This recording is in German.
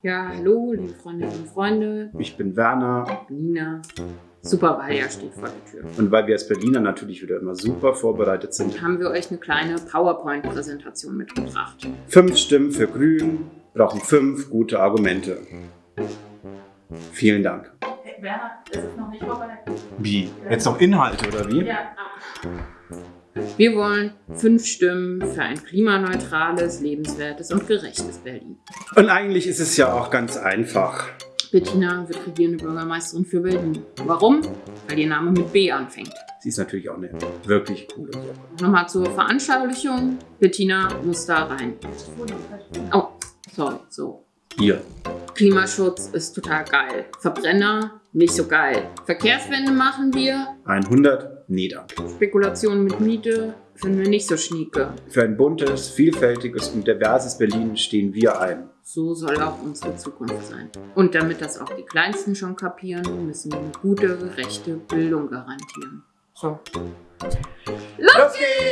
Ja, hallo, liebe Freundinnen und Freunde. Ich bin Werner. Nina. Super Wahljahr steht vor der Tür. Und weil wir als Berliner natürlich wieder immer super vorbereitet sind, haben wir euch eine kleine PowerPoint-Präsentation mitgebracht. Fünf Stimmen für Grün brauchen fünf gute Argumente. Vielen Dank. Hey, Werner, es ist noch nicht vorbei. Wie? Jetzt noch Inhalte oder wie? Ja. Wir wollen fünf Stimmen für ein klimaneutrales, lebenswertes und gerechtes Berlin. Und eigentlich ist es ja auch ganz einfach. Bettina wird regierende Bürgermeisterin für Berlin. Warum? Weil ihr Name mit B anfängt. Sie ist natürlich auch eine wirklich coole Sache. Nochmal zur Veranschaulichung. Bettina muss da rein. Oh, sorry, so. Hier. Klimaschutz ist total geil. Verbrenner, nicht so geil. Verkehrswende machen wir. 100, nee danke. Spekulation mit Miete finden wir nicht so schnieke. Für ein buntes, vielfältiges und diverses Berlin stehen wir ein. So soll auch unsere Zukunft sein. Und damit das auch die Kleinsten schon kapieren, müssen wir eine gute, gerechte Bildung garantieren. So. Los geht's!